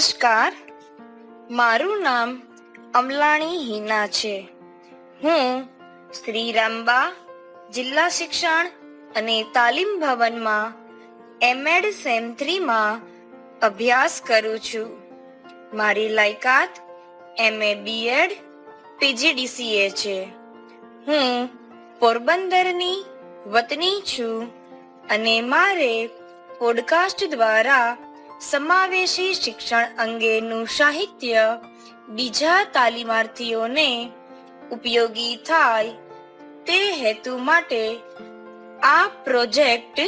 નમસ્કાર. મારું નામ અમલાણી હિના છે. હું શ્રી રામબા જિલ્લા શિક્ષણ અને તાલીમ ભવનમાં એમએડ સેમ થ્રીમાં અભ્યાસ કરું છું. મારી લાયકાત એમએ બીએડ પીજીડીસીએ છે. હું પોરબંદરની વતની છું અને મારે પોડકાસ્ટ દ્વારા સમાવેશી શિક્ષણ અંગેનું સાહિત્ય બીજા તાલીમાર્થીઓને ઉપયોગી થાય તે હેતુ માટે આ પ્રોજેક્ટ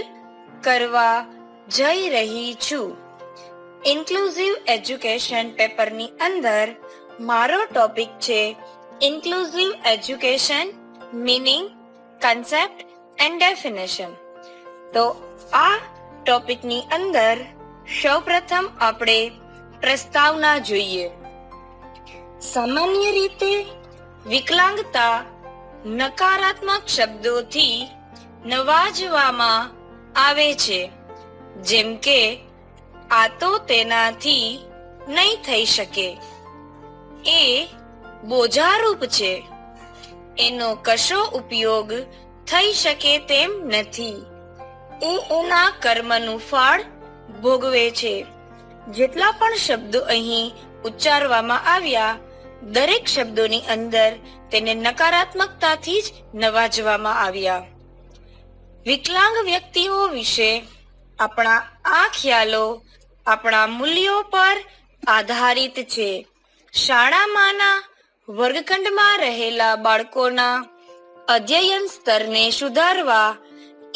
કરવા જઈ રહી છું. ઇન્ક્લુઝિવ એજ્યુકેશન પેપરની અંદર મારો ટોપિક છે inclusive education meaning concept and definition તો આ ટોપિકની અંદર સૌપ્રથમ આપણે પ્રસ્તાવના જોઈએ. સામાન્ય રીતે વિકલાંગતા નકારાત્મક શબ્દોથી નવાજવામાં આવે છે. જેમ કે, આ તો તેનાથી નહીં થઈ શકે. એ બોજારૂપ છે. એનો કશો ઉપયોગ થઈ શકે તેમ નથી. એ એના કર્મનું ફળ ભોગવે છે. જેટલા પણ શબ્દો અહીં ઉચ્ચારવામાં આવ્યા, દરેક શબ્દોની અંદર તેને નકારાત્મકતાથી જ નવાજવામાં આવ્યા. વિકલાંગ વ્યક્તિઓ વિશે આપણા આ ખ્યાલો આપણા મૂલ્યો પર આધારિત છે. શાળામાંના વર્ગખંડમાં રહેલા બાળકોના અધ્યયન સ્તરને સુધારવા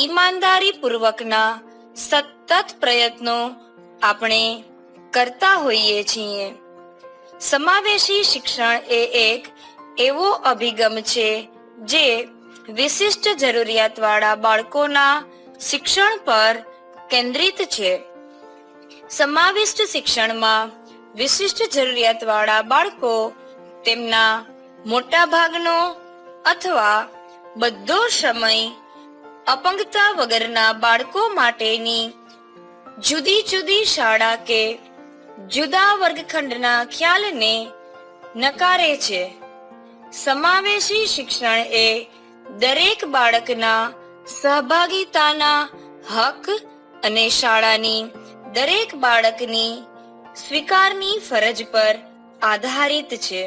ઈમાનદારી પૂર્વકના સતત પ્રયત્નો આપણે કરતા હોઈએ છીએ. સમાવેશી શિક્ષણ એ એક એવો અભિગમ છે જે વિશિષ્ટ જરૂરિયાતવાળા બાળકોના શિક્ષણ પર કેન્દ્રિત છે. સમાવિષ્ટ શિક્ષણમાં વિશિષ્ટ જરૂરિયાતવાળા બાળકો તેમના મોટા ભાગનો અથવા બધો સમય અપંગતા વગરના બાળકો માટેની જુદી જુદી શાળા કે જુદા વર્ગખંડના ખ્યાલને નકારે છે. સમાવેશી શિક્ષણ એ દરેક બાળકના સહભાગિતાના હક અને શાળાની દરેક બાળકની સ્વીકારની ફરજ પર આધારિત છે.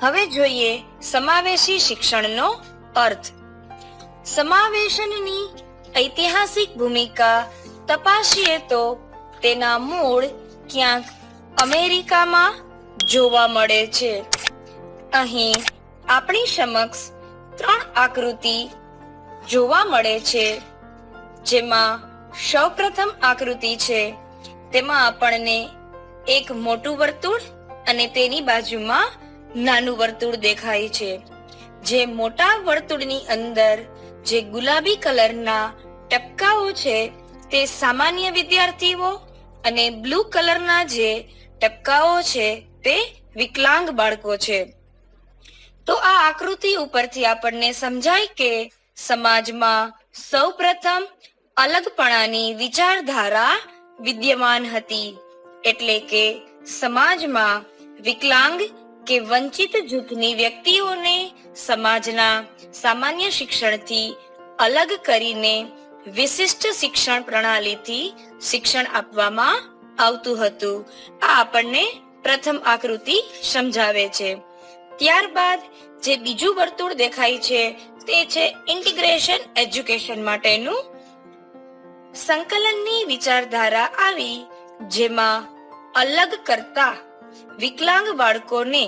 હવે જોઈએ સમાવેશી શિક્ષણનો અર્થ. સમાવેશનની ઐતિહાસિક ભૂમિકા તપાસીએ તો તેના મૂળ ક્યાંક અમેરિકામાં જોવા મળે છે. અહીં આપણી સમક્ષ ત્રણ આકૃતિ જોવા મળે છે, જેમાં સૌપ્રથમ આકૃતિ છે. તેમાં આપણને એક મોટું વર્તુળ અને તેની બાજુમાં નાનું વર્તુળ દેખાય છે. જે મોટા વર્તુળની અંદર જે ગુલાબી કલરના ટપકાઓ છે તે સામાન્ય વિદ્યાર્થીઓ અને બ્લુ કલરના જે ટપકાઓ છે તે વિકલાંગ બાળકો છે. તો આ આકૃતિ ઉપરથી આપણને સમજાય કે સમાજમાં સૌપ્રથમ અલગપણાની વિચારધારા વિદ્યમાન હતી. એટલે કે સમાજમાં વિકલાંગ કે વંચિત જૂથની વ્યક્તિઓને સમાજના સામાન્ય શિક્ષણથી અલગ કરીને વિશિષ્ટ શિક્ષણ પ્રણાલીથી શિક્ષણ આપવામાં આવતું હતું. આ આપણને પ્રથમ આકૃતિ સમજાવે છે. ત્યારબાદ જે બીજું વર્તુળ દેખાય છે તે છે ઇન્ટિગ્રેશન એજ્યુકેશન માટેનું. સંકલનની વિચારધારા આવી જેમાં અલગ કરતા વિકલાંગ બાળકોને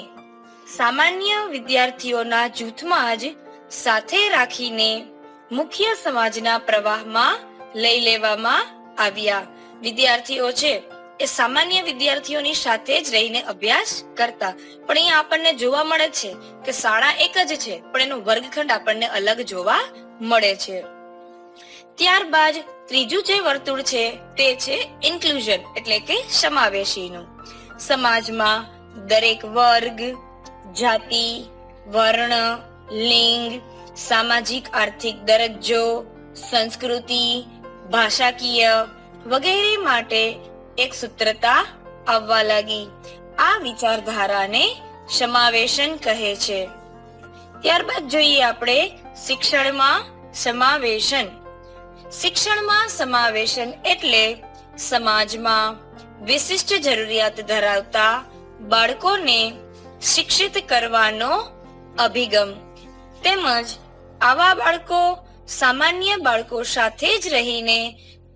સામાન્ય વિદ્યાર્થીઓના જૂથમાં જ સાથે રાખીને મુખ્ય સમાજના પ્રવાહમાં લઈ લેવામાં આવ્યા. વિદ્યાર્થીઓ છે, એ સામાન્ય વિદ્યાર્થીઓની સાથે જ રહીને અભ્યાસ કરતા. પણ અહીંયા આપણને જોવા મળે છે કે શાળા એક જ છે, પણ એનો વર્ગખંડ આપણને અલગ જોવા મળે છે. ત્યારબાદ ત્રીજું જે વર્તુળ છે, તે છે ઇન્ક્લુઝન એટલે કે સમાવેશીનું. સમાજમાં દરેક વર્ગ, જાતિ, વર્ણ, લિંગ, સામાજિક, આર્થિક દરજ્જો, સંસ્કૃતિ, ભાષાકીય વગેરે માટે એક સૂત્રતા આવવા લાગી. આ વિચારધારાને સમાવેશન કહે છે. ત્યારબાદ જોઈએ આપણે શિક્ષણમાં સમાવેશન. શિક્ષણમાં સમાવેશન એટલે સમાજમાં વિશિષ્ટ જરૂરિયાત ધરાવતા બાળકોને શિક્ષિત કરવાનો અભિગમ. તેમજ આવા બાળકો સામાન્ય બાળકો સાથે જ રહીને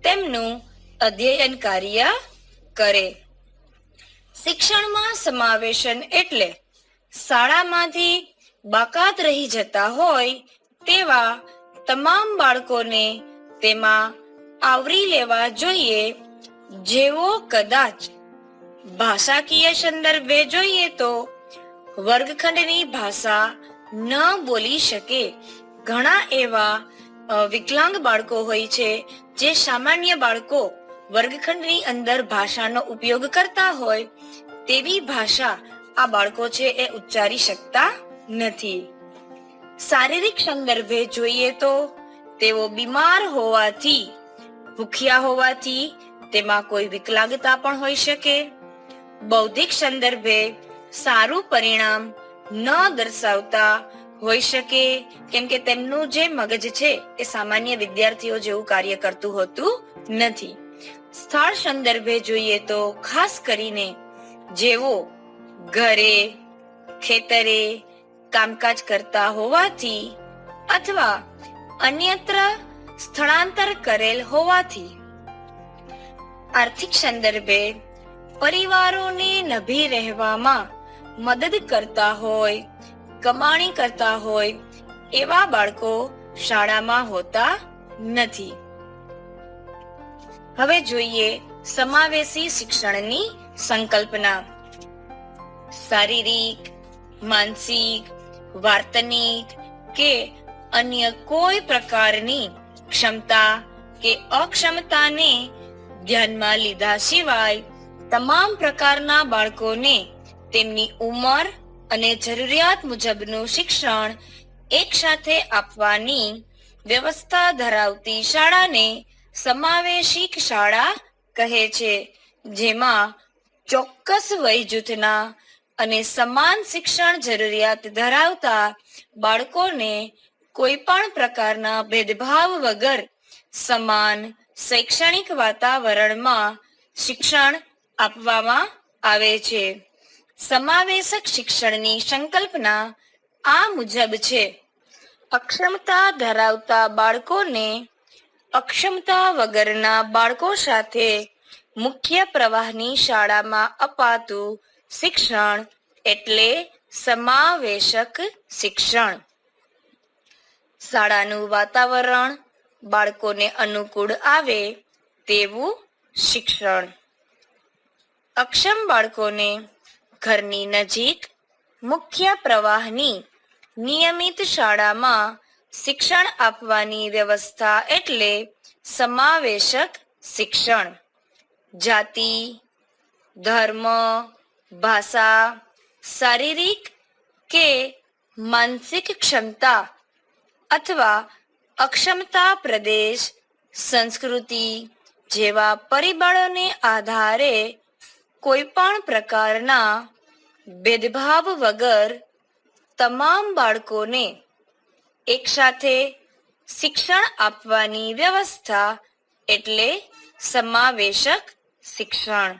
તેમનું અધ્યયન કાર્ય કરે. શિક્ષણમાં સમાવેશન એટલે શાળામાંથી બાકાત રહી જતા હોય તેવા તમામ બાળકોને તેમાં આવરી લેવા જોઈએ જેવો કદાચ ભાષાકીય સંદર્ભે જોઈએ તો વર્ગખંડની ભાષા ન બોલી શકે. ઘણા એવા વિકલાંગ બાળકો હોય છે જે સામાન્ય બાળકો વર્ગખંડની અંદર ભાષાનો ઉપયોગ કરતા હોય તેવી ભાષા આ બાળકો છે એ ઉચ્ચારી શકતા નથી. શારીરિક સંદર્ભે જોઈએ તો તેઓ બીમાર હોવાથી, ભૂખ્યા હોવાથી તેમાં કોઈ વિકલાંગતા પણ હોઈ શકે. બૌદ્ધિક સંદર્ભે સારું પરિણામ ન દર્શાવતા હોઈ શકે. કેમ કે તેમનું જે મગજ છે એ સામાન્ય વિદ્યાર્થીઓ જેવું કાર્ય કરતું હોતું નથી. સ્થળ સંદર્ભે જોઈએ તો ખાસ કરીને જેઓ ઘરે, ખેતરે કામકાજ કરતા હોવાથી અથવા અન્યત્ર સ્થળાંતર કરેલ હોવાથી આર્થિક સંદર્ભે પરિવારોને નભી રહેવામાં મદદ કરતા હોય, કમાણી કરતા હોય એવા બાળકો શાળામાં હોતા નથી. હવે જોઈએ સમાવેશી શિક્ષણની સંકલ્પના. શારીરિક, માનસિક, વાર્તનિક કે અન્ય કોઈ પ્રકારની ક્ષમતા કે અક્ષમતાને ધ્યાનમાં લીધા સિવાય તમામ પ્રકારના બાળકોને તેમની ઉંમર અને જરૂરિયાત મુજબનું શિક્ષણ એક સાથે આપવાની વ્યવસ્થા ધરાવતી શાળાને સમાવેશિક શાળા કહે છે, જેમાં ચોક્કસ વય જૂથના અને સમાન શિક્ષણ જરૂરિયાત ધરાવતા બાળકોને કોઈ પણ પ્રકારના ભેદભાવ વગર સમાન શૈક્ષણિક વાતાવરણમાં શિક્ષણ આપવામાં આવે છે. સમાવેશક શિક્ષણની સંકલ્પના આ મુજબ છે. અક્ષમતા ધરાવતા બાળકોને અક્ષમતા વગરના બાળકો સાથે મુખ્ય પ્રવાહની શાળામાં અપાતું શિક્ષણ એટલે સમાવેશક શિક્ષણ. શાળાનું વાતાવરણ બાળકોને અનુકૂળ આવે તેવું શિક્ષણ. અક્ષમ બાળકોને ઘરની નજીક મુખ્ય પ્રવાહની નિયમિત શાળામાં શિક્ષણ આપવાની વ્યવસ્થા એટલે સમાવેશક શિક્ષણ. જાતિ, ધર્મ, ભાષા, શારીરિક કે માનસિક ક્ષમતા અથવા અક્ષમતા પ્રદેશ, સંસ્કૃતિ જેવા પરિબળોને આધારે કોઈ પણ પ્રકારના ભેદભાવ વગર તમામ બાળકોને એકસાથે શિક્ષણ આપવાની વ્યવસ્થા એટલે સમાવેશક શિક્ષણ.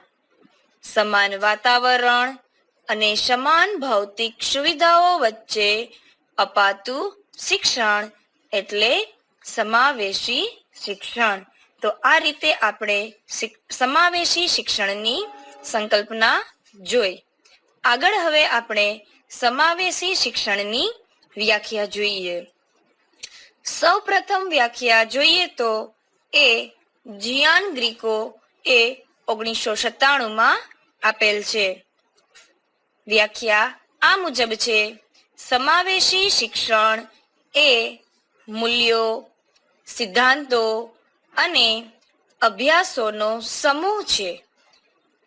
સમાન વાતાવરણ અને સમાન ભૌતિક સુવિધાઓ વચ્ચે અપાતું શિક્ષણ એટલે સમાવેશી શિક્ષણ. તો આ રીતે આપણે સમાવેશી શિક્ષણની સંકલ્પના જોઈ. આગળ હવે આપણે સમાવેશી શિક્ષણની વ્યાખ્યા જોઈએ. સૌ પ્રથમ વ્યાખ્યા જોઈએ તો એ જિયાન ગ્રીકો એ ઓગણીસો સત્તાણું માં આપેલ છે. વ્યાખ્યા આ મુજબ છે. સમાવેશી શિક્ષણ એ મૂલ્યો, સિદ્ધાંતો અને અભ્યાસોનો સમૂહ છે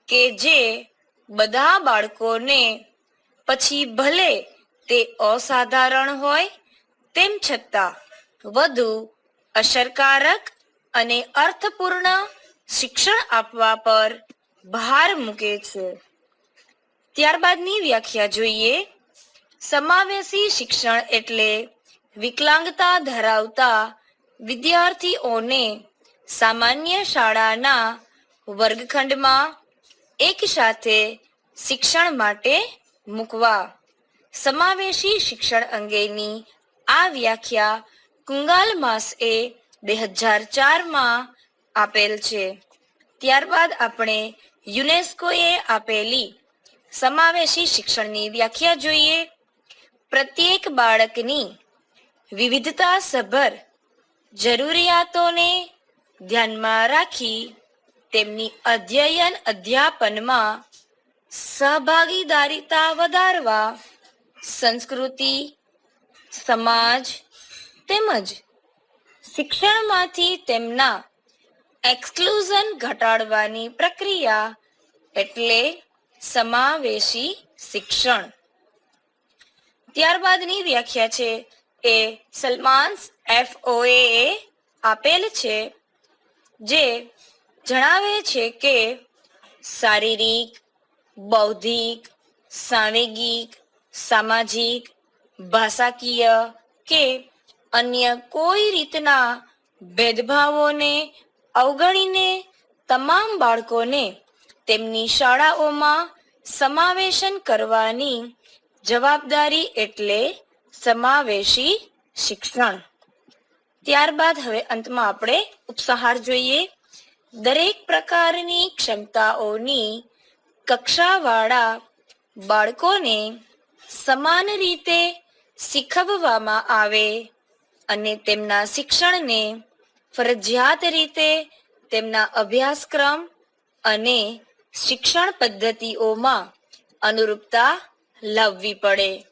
કે જે બધા બાળકોને પછી ભલે તે અસાધારણ હોય, તેમ છતાં વધુ અસરકારક અને અર્થપૂર્ણ શિક્ષણ આપવા પર ભાર મૂકે છે. ત્યારબાદની વ્યાખ્યા જોઈએ. સમાવેશી શિક્ષણ એટલે વિકલાંગતા ધરાવતા વિદ્યાર્થીઓને સામાન્ય શાળાના વર્ગખંડમાં એક સાથે શિક્ષણ માટે મૂકવા. સમાવેશી શિક્ષણ અંગેની આ વ્યાખ્યા કુંગાલ માસએ બે હજાર ચારમાં આપેલ છે. ત્યારબાદ આપણે યુનેસ્કોએ આપેલી સમાવેશી શિક્ષણની વ્યાખ્યા જોઈએ. પ્રત્યેક બાળકની વિવિધતા સભર જરૂરિયાતોને ધ્યાનમાં રાખી તેમની અધ્યયન અધ્યાપનમાં સહભાગીદારીતા વધારવા સંસ્કૃતિ, સમાજ તેમજ શિક્ષણમાંથી તેમના એક્સક્લુઝન ઘટાડવાની પ્રક્રિયા એટલે સમાવેશી શિક્ષણ. ત્યારબાદની વ્યાખ્યા છે એ સલમાન્સ એફઓએ આપેલ છે, જે જણાવે છે કે શારીરિક, બૌદ્ધિક, સાંવેગિક, સામાજિક, ભાષાકીય કે અન્ય કોઈ રીતના ભેદભાવોને અવગણીને તમામ બાળકોને તેમની શાળાઓમાં સમાવેશન કરવાની જવાબદારી એટલે સમાવેશી શિક્ષણ. ત્યારબાદ હવે અંતમાં આપણે ઉપસહાર જોઈએ. દરેક પ્રકારની ક્ષમતાઓની કક્ષાવાળા બાળકોને સમાન રીતે શીખવવામાં આવે અને તેમના શિક્ષણને ફરજિયાત રીતે તેમના અભ્યાસક્રમ અને શિક્ષણ પદ્ધતિઓમાં અનુરૂપતા લાવવી પડે.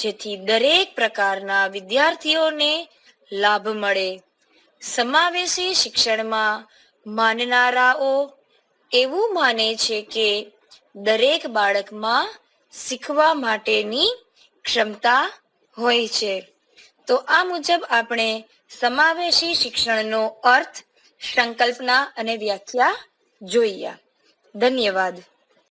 જેથી દરેક પ્રકારના વિદ્યાર્થીઓને લાભ મળે. સમાવેશી શિક્ષણમાં માનનારાઓ એવું માને છે કે દરેક બાળકમાં શીખવા માટેની ક્ષમતા હોય છે. તો આ મુજબ આપણે સમાવેશી શિક્ષણનો અર્થ, સંકલ્પના અને વ્યાખ્યા જોઈએ ધન્યવાદ.